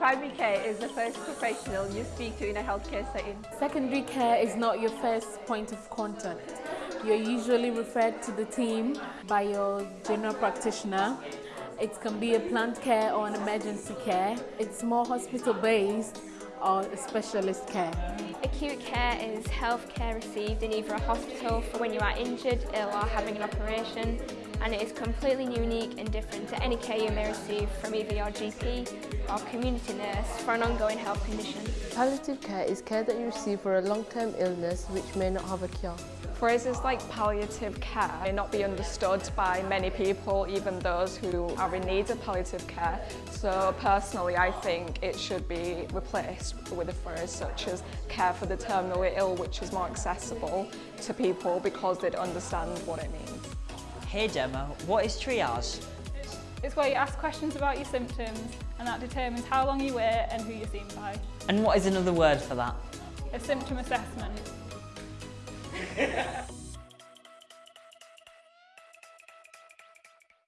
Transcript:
Primary care is the first professional you speak to in a healthcare setting. Secondary care is not your first point of contact. You're usually referred to the team by your general practitioner. It can be a planned care or an emergency care. It's more hospital based or specialist care. Acute care is health care received in either a hospital for when you are injured, ill or having an operation and it is completely unique and different to any care you may receive from either your GP or community nurse for an ongoing health condition. Palliative care is care that you receive for a long-term illness which may not have a cure. Phrases like palliative care may not be understood by many people, even those who are in need of palliative care. So personally, I think it should be replaced with a phrase such as care for the terminally ill, which is more accessible to people because they'd understand what it means. Hey Gemma, what is triage? It's where you ask questions about your symptoms and that determines how long you wait and who you're seen by. And what is another word for that? A symptom assessment.